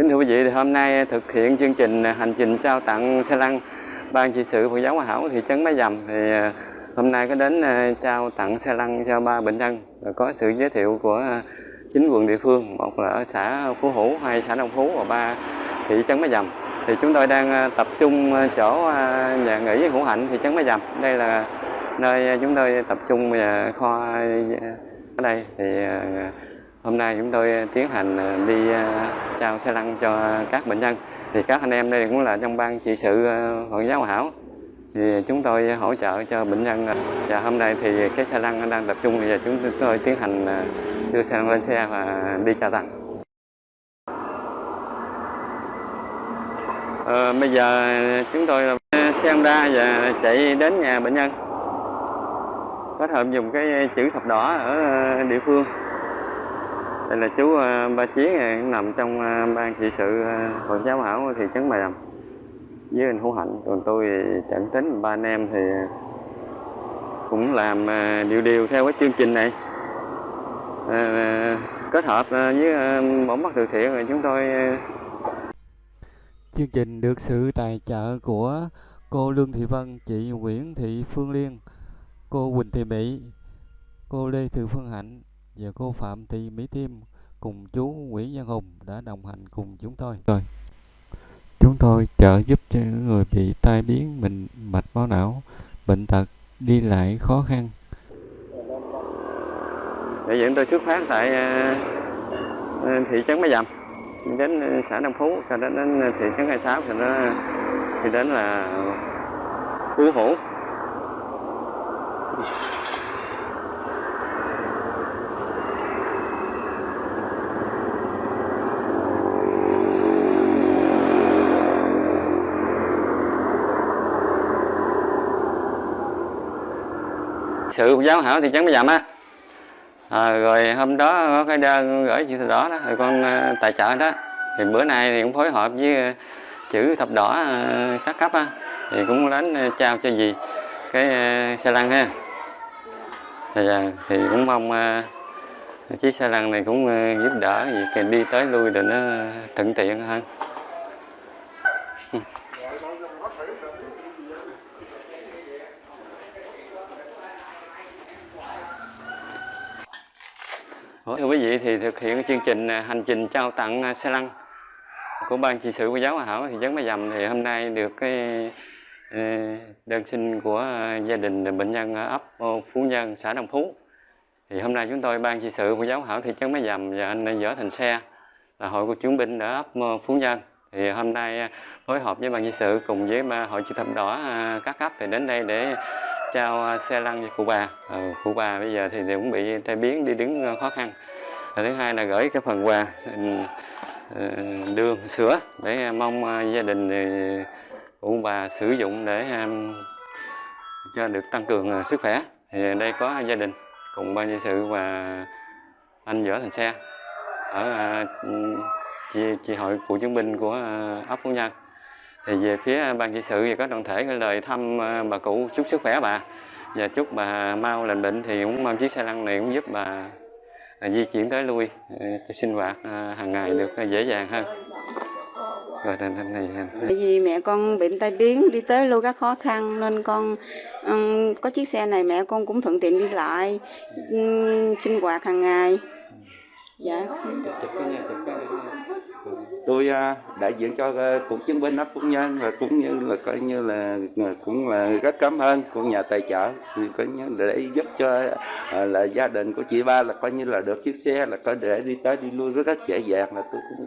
Kính thưa quý vị, thì hôm nay thực hiện chương trình hành trình trao tặng xe lăn Ban trị sự Phật giáo Hòa Hảo thị trấn Mái Dầm. Thì ờ, hôm nay có đến ờ, trao tặng xe lăn cho ba bệnh nhân Và có sự giới thiệu của chính quyền địa phương một là ở xã Phú Hữu hai xã Đông Phú và ba thị trấn Mái Dầm. Thì chúng tôi đang ờ, tập trung chỗ nhà nghỉ Hữu Hạnh thị trấn Mái Dầm. Đây là nơi chúng tôi tập trung kho ở đây. Thì hôm nay chúng tôi ờ, tiến hành ờ, đi ờ, trao xe lăn cho các bệnh nhân. Thì các anh em đây cũng là trong ban trị sự Phật giáo Hòa Hảo. Thì chúng tôi hỗ trợ cho bệnh nhân và hôm nay thì cái xe lăn đang tập trung. Và chúng tôi tiến hành đưa xe lăn lên xe và đi trao tặng à, bây giờ chúng tôi là xe Honda và chạy đến nhà bệnh nhân. Kết hợp dùng cái chữ thập đỏ ở địa phương đây là chú ờ, ba chiến nằm trong ờ, ban trị sự ờ, Phật giáo hảo thị trấn Bà Đầm với anh Hữu Hạnh còn tôi chẳng tính ba anh em thì cũng làm điều điều theo cái chương trình này. À, kết hợp với một mắt từ thiện rồi chúng tôi chương trình được sự tài trợ của cô Lương Thị Vân, chị Nguyễn Thị Phương Liên, cô Quỳnh Thị Mỹ, cô Lê Thị Phương Hạnh và cô Phạm Thị Mỹ Thiêm cùng chú Nguyễn Văn Hùng đã đồng hành cùng chúng tôi. Rồi. Chúng tôi trợ giúp cho những người bị tai biến bệnh mạch máu não, bệnh tật, đi lại khó khăn. Đại diện tôi xuất phát tại thị trấn Bá Dầm đến xã Đông Phú, sau đó đến thị trấn 26, sau đó thì đến là Phú Hữu. Sự giáo hảo thị trấn Bá Dầm á à, rồi hôm đó có cái đơn gửi chữ thập đỏ đó rồi con ờ, tài trợ đó. Thì bữa nay thì cũng phối hợp với ờ, chữ thập đỏ ờ, các cấp á thì cũng đến trao cho gì cái xe lăn ha. Thì, thì cũng mong chiếc xe lăn này cũng giúp đỡ việc đi tới lui để nó thuận tiện hơn. Thưa quý vị, thì thực hiện chương trình à, hành trình trao tặng à, xe lăn của ban trị sự của giáo Hòa Hảo thị trấn Bá Dầm thì hôm nay được cái ờ, đơn xin của à, gia đình bệnh nhân ở ấp ờ, Phú Nhân, xã đồng Phú. Thì hôm nay chúng tôi, ban trị sự của giáo Hảo thị trấn mái Dầm và anh Võ Thành Xe là hội của chiến binh ở ấp ờ, Phú Nhân. Thì hôm nay phối hợp với ban trị sự cùng với hội chữ thập đỏ các cấp thì đến đây để trao à, xe lăn cho cụ bà. Ừ, cụ bà bây giờ thì cũng bị tai biến đi đứng ờ, khó khăn. Và thứ hai là gửi cái phần quà ờ, đường sữa để à, mong à, gia đình cụ bà sử dụng để cho được tăng cường sức khỏe. Thì đây có gia đình cùng ban nhân sự và anh võ thành xe. Ở chị, chị hội cựu chiến binh của ấp phú nhân thì về phía ban trị sự thì có đoàn thể cái lời thăm bà cụ chúc sức khỏe bà. Và chúc bà mau lành bệnh thì cũng mong chiếc xe lăn này cũng giúp bà di chuyển tới lui cho sinh hoạt hàng ngày được dễ dàng hơn. Rồi này, này, này. vì mẹ con bệnh tai biến đi tới lui các khó khăn nên con um, có chiếc xe này mẹ con cũng thuận tiện đi lại um, sinh hoạt hàng ngày. Dạ tôi à, đại diện cho à, cựu chiến binh ấp cũng nhân và cũng như là coi như là à, cũng là rất cảm ơn của nhà tài trợ. Thì coi như để giúp cho là gia đình của chị ba là coi như là được chiếc xe là có để đi tới đi lui, rất rất dễ dàng là tôi cũng